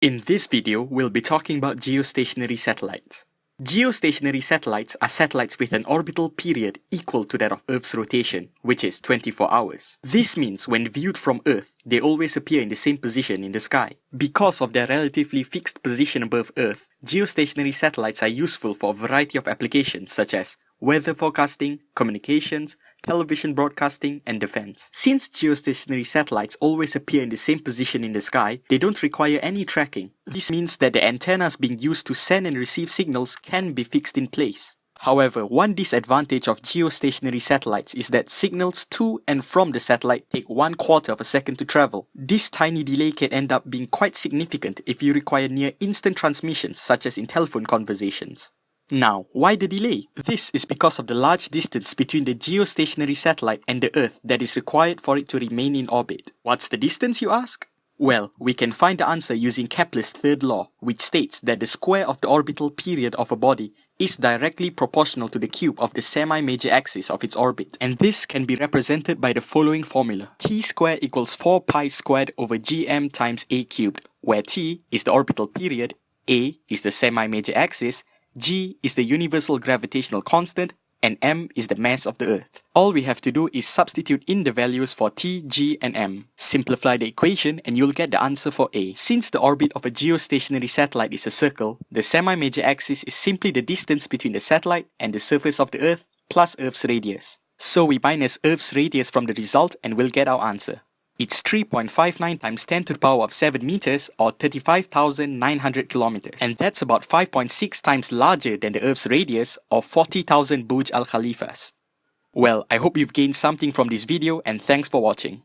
In this video, we'll be talking about geostationary satellites. Geostationary satellites are satellites with an orbital period equal to that of Earth's rotation, which is 24 hours. This means when viewed from Earth, they always appear in the same position in the sky. Because of their relatively fixed position above Earth, geostationary satellites are useful for a variety of applications such as weather forecasting, communications, television broadcasting, and defense. Since geostationary satellites always appear in the same position in the sky, they don't require any tracking. This means that the antennas being used to send and receive signals can be fixed in place. However, one disadvantage of geostationary satellites is that signals to and from the satellite take one quarter of a second to travel. This tiny delay can end up being quite significant if you require near instant transmissions such as in telephone conversations. Now, why the delay? This is because of the large distance between the geostationary satellite and the Earth that is required for it to remain in orbit. What's the distance, you ask? Well, we can find the answer using Kepler's third law, which states that the square of the orbital period of a body is directly proportional to the cube of the semi-major axis of its orbit. And this can be represented by the following formula. t squared equals 4 pi squared over gm times a cubed, where t is the orbital period, a is the semi-major axis, g is the universal gravitational constant, and m is the mass of the Earth. All we have to do is substitute in the values for t, g, and m. Simplify the equation and you'll get the answer for A. Since the orbit of a geostationary satellite is a circle, the semi-major axis is simply the distance between the satellite and the surface of the Earth plus Earth's radius. So we minus Earth's radius from the result and we'll get our answer. It's 3.59 times 10 to the power of 7 meters or 35,900 kilometers. And that's about 5.6 times larger than the Earth's radius of 40,000 Burj Al Khalifas. Well, I hope you've gained something from this video and thanks for watching.